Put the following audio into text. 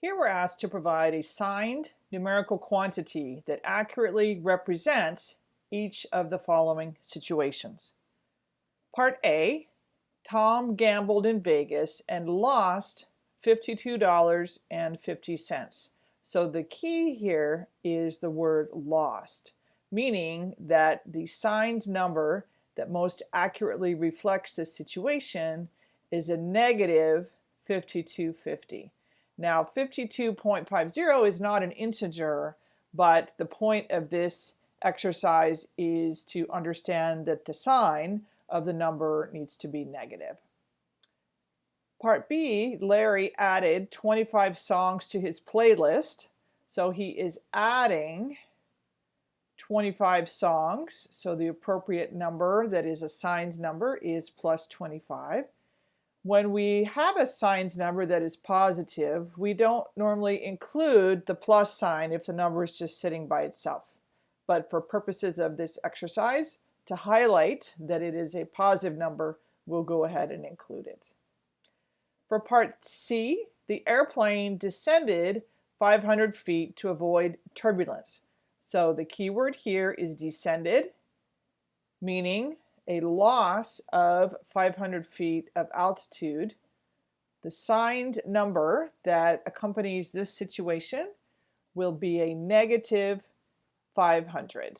Here we're asked to provide a signed numerical quantity that accurately represents each of the following situations. Part A, Tom gambled in Vegas and lost $52.50. So the key here is the word lost, meaning that the signed number that most accurately reflects the situation is a negative 5250. Now 52.50 is not an integer, but the point of this exercise is to understand that the sign of the number needs to be negative. Part B, Larry added 25 songs to his playlist. So he is adding 25 songs. So the appropriate number that is a signed number is plus 25. When we have a signs number that is positive, we don't normally include the plus sign if the number is just sitting by itself. But for purposes of this exercise, to highlight that it is a positive number, we'll go ahead and include it. For part C, the airplane descended 500 feet to avoid turbulence. So the key word here is descended, meaning a loss of 500 feet of altitude. The signed number that accompanies this situation will be a negative 500.